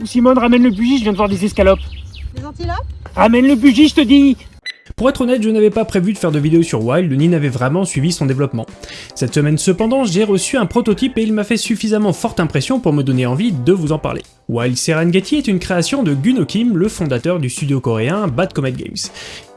Ou Simone, ramène le bougie, je viens de voir des escalopes. Des antilopes? Ramène le bougie, je te dis Pour être honnête, je n'avais pas prévu de faire de vidéo sur Wild, ni n'avais vraiment suivi son développement. Cette semaine cependant, j'ai reçu un prototype et il m'a fait suffisamment forte impression pour me donner envie de vous en parler. Wild Serengeti est une création de Gunno Kim, le fondateur du studio coréen Bad Comet Games.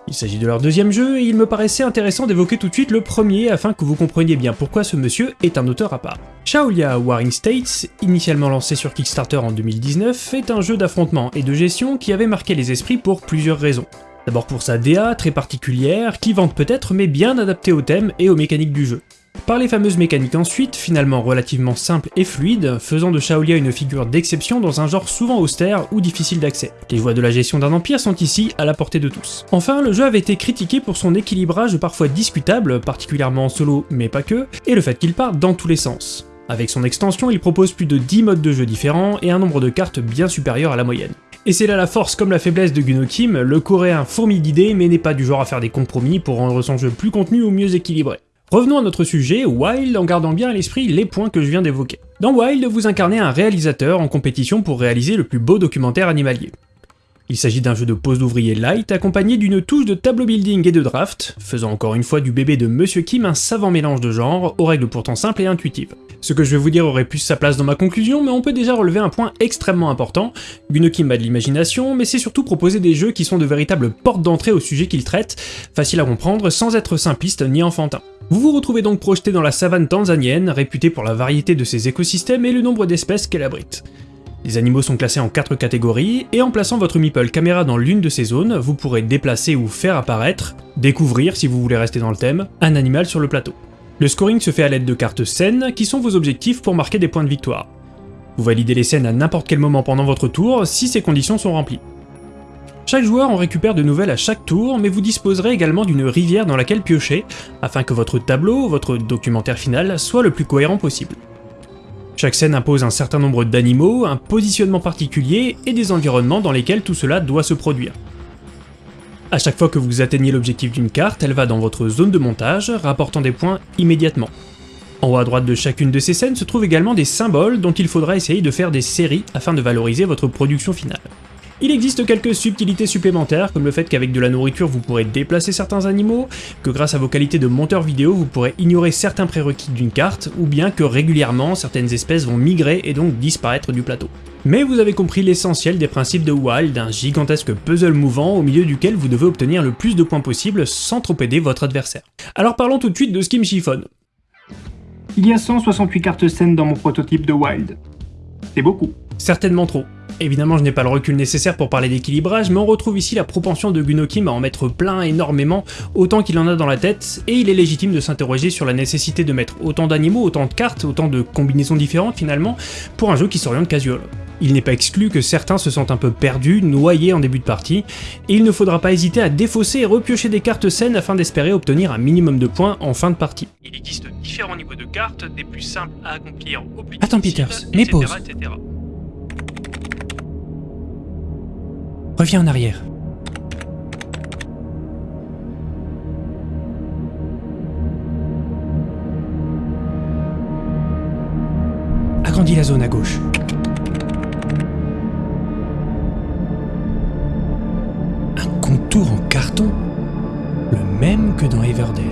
Il s'agit de leur deuxième jeu, et il me paraissait intéressant d'évoquer tout de suite le premier afin que vous compreniez bien pourquoi ce monsieur est un auteur à part. Shaolia Warring States, initialement lancé sur Kickstarter en 2019, est un jeu d'affrontement et de gestion qui avait marqué les esprits pour plusieurs raisons. D'abord pour sa DA très particulière, qui vante peut-être mais bien adaptée au thème et aux mécaniques du jeu. Par les fameuses mécaniques ensuite, finalement relativement simples et fluides, faisant de Shaolia une figure d'exception dans un genre souvent austère ou difficile d'accès. Les voies de la gestion d'un empire sont ici à la portée de tous. Enfin, le jeu avait été critiqué pour son équilibrage parfois discutable, particulièrement en solo mais pas que, et le fait qu'il parte dans tous les sens. Avec son extension, il propose plus de 10 modes de jeu différents et un nombre de cartes bien supérieur à la moyenne. Et c'est là la force comme la faiblesse de Gunno Kim, le coréen fourmi d'idées mais n'est pas du genre à faire des compromis pour rendre son jeu plus contenu ou mieux équilibré. Revenons à notre sujet, Wild, en gardant bien à l'esprit les points que je viens d'évoquer. Dans Wild, vous incarnez un réalisateur en compétition pour réaliser le plus beau documentaire animalier. Il s'agit d'un jeu de pose d'ouvrier light accompagné d'une touche de tableau building et de draft, faisant encore une fois du bébé de Monsieur Kim un savant mélange de genres, aux règles pourtant simples et intuitives. Ce que je vais vous dire aurait plus sa place dans ma conclusion, mais on peut déjà relever un point extrêmement important. Gunno Kim a de l'imagination, mais c'est surtout proposer des jeux qui sont de véritables portes d'entrée au sujet qu'il traite, faciles à comprendre sans être simplistes ni enfantins. Vous vous retrouvez donc projeté dans la savane tanzanienne, réputée pour la variété de ses écosystèmes et le nombre d'espèces qu'elle abrite. Les animaux sont classés en 4 catégories, et en plaçant votre Meeple caméra dans l'une de ces zones, vous pourrez déplacer ou faire apparaître, découvrir si vous voulez rester dans le thème, un animal sur le plateau. Le scoring se fait à l'aide de cartes scènes, qui sont vos objectifs pour marquer des points de victoire. Vous validez les scènes à n'importe quel moment pendant votre tour, si ces conditions sont remplies. Chaque joueur en récupère de nouvelles à chaque tour, mais vous disposerez également d'une rivière dans laquelle piocher, afin que votre tableau, votre documentaire final, soit le plus cohérent possible. Chaque scène impose un certain nombre d'animaux, un positionnement particulier et des environnements dans lesquels tout cela doit se produire. A chaque fois que vous atteignez l'objectif d'une carte, elle va dans votre zone de montage, rapportant des points immédiatement. En haut à droite de chacune de ces scènes se trouvent également des symboles dont il faudra essayer de faire des séries afin de valoriser votre production finale. Il existe quelques subtilités supplémentaires, comme le fait qu'avec de la nourriture vous pourrez déplacer certains animaux, que grâce à vos qualités de monteur vidéo vous pourrez ignorer certains prérequis d'une carte, ou bien que régulièrement certaines espèces vont migrer et donc disparaître du plateau. Mais vous avez compris l'essentiel des principes de Wild, un gigantesque puzzle mouvant au milieu duquel vous devez obtenir le plus de points possible sans trop aider votre adversaire. Alors parlons tout de suite de ce qui me chiffonne. Il y a 168 cartes scènes dans mon prototype de Wild. C'est beaucoup. Certainement trop. Évidemment, je n'ai pas le recul nécessaire pour parler d'équilibrage, mais on retrouve ici la propension de Gunokim à en mettre plein énormément, autant qu'il en a dans la tête, et il est légitime de s'interroger sur la nécessité de mettre autant d'animaux, autant de cartes, autant de combinaisons différentes finalement, pour un jeu qui s'oriente casual. Il n'est pas exclu que certains se sentent un peu perdus, noyés en début de partie, et il ne faudra pas hésiter à défausser et repiocher des cartes saines afin d'espérer obtenir un minimum de points en fin de partie. Il existe différents niveaux de cartes, des plus simples à accomplir au plus Attends Peters, mais pause. Reviens en arrière. Agrandis la zone à gauche. Un contour en carton Le même que dans Everdale.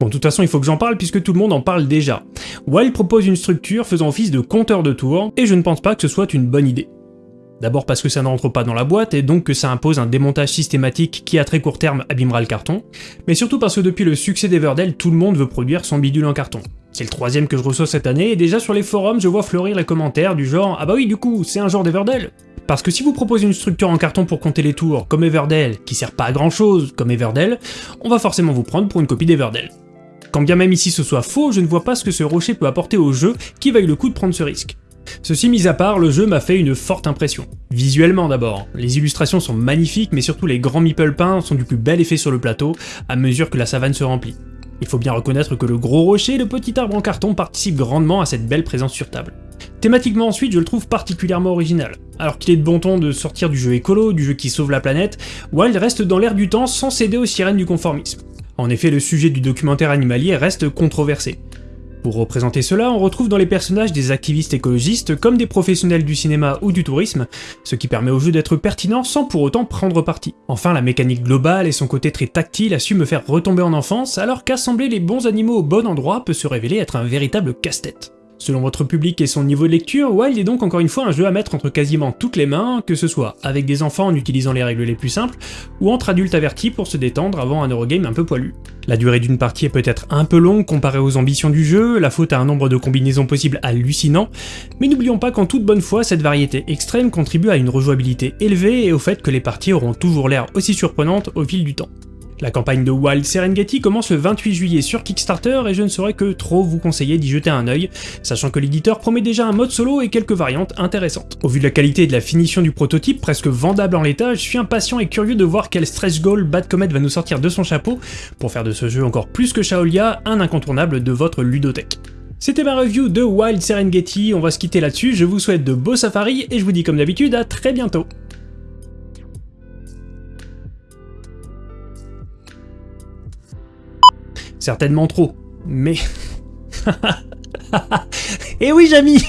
Bon, de toute façon, il faut que j'en parle puisque tout le monde en parle déjà. Wild propose une structure faisant office de compteur de tours, et je ne pense pas que ce soit une bonne idée. D'abord parce que ça n'entre pas dans la boîte, et donc que ça impose un démontage systématique qui à très court terme abîmera le carton, mais surtout parce que depuis le succès d'Everdell, tout le monde veut produire son bidule en carton. C'est le troisième que je reçois cette année, et déjà sur les forums je vois fleurir les commentaires du genre « Ah bah oui du coup, c'est un genre d'Everdell !» Parce que si vous proposez une structure en carton pour compter les tours, comme Everdell, qui sert pas à grand chose, comme Everdell, on va forcément vous prendre pour une copie d'Everdell. Quand bien même ici ce soit faux, je ne vois pas ce que ce rocher peut apporter au jeu qui vaille le coup de prendre ce risque. Ceci mis à part, le jeu m'a fait une forte impression. Visuellement d'abord, les illustrations sont magnifiques mais surtout les grands meeple peints sont du plus bel effet sur le plateau à mesure que la savane se remplit. Il faut bien reconnaître que le gros rocher et le petit arbre en carton participent grandement à cette belle présence sur table. Thématiquement ensuite, je le trouve particulièrement original. Alors qu'il est de bon ton de sortir du jeu écolo, du jeu qui sauve la planète, Wild reste dans l'air du temps sans céder aux sirènes du conformisme. En effet, le sujet du documentaire animalier reste controversé. Pour représenter cela, on retrouve dans les personnages des activistes écologistes comme des professionnels du cinéma ou du tourisme, ce qui permet au jeu d'être pertinent sans pour autant prendre parti. Enfin, la mécanique globale et son côté très tactile a su me faire retomber en enfance, alors qu'assembler les bons animaux au bon endroit peut se révéler être un véritable casse-tête. Selon votre public et son niveau de lecture, Wild est donc encore une fois un jeu à mettre entre quasiment toutes les mains, que ce soit avec des enfants en utilisant les règles les plus simples, ou entre adultes avertis pour se détendre avant un Eurogame un peu poilu. La durée d'une partie est peut-être un peu longue comparée aux ambitions du jeu, la faute à un nombre de combinaisons possibles hallucinant, mais n'oublions pas qu'en toute bonne foi, cette variété extrême contribue à une rejouabilité élevée et au fait que les parties auront toujours l'air aussi surprenantes au fil du temps. La campagne de Wild Serengeti commence le 28 juillet sur Kickstarter et je ne saurais que trop vous conseiller d'y jeter un œil, sachant que l'éditeur promet déjà un mode solo et quelques variantes intéressantes. Au vu de la qualité et de la finition du prototype, presque vendable en l'état, je suis impatient et curieux de voir quel stretch goal Bad Comet va nous sortir de son chapeau pour faire de ce jeu encore plus que Shaolia un incontournable de votre ludothèque. C'était ma review de Wild Serengeti, on va se quitter là-dessus, je vous souhaite de beaux safaris et je vous dis comme d'habitude à très bientôt Certainement trop. Mais... Eh oui, Jamy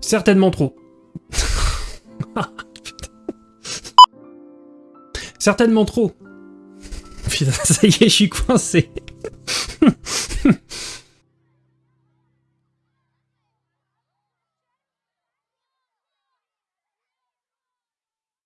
Certainement trop. Certainement trop. Putain, ça y est, je suis coincé.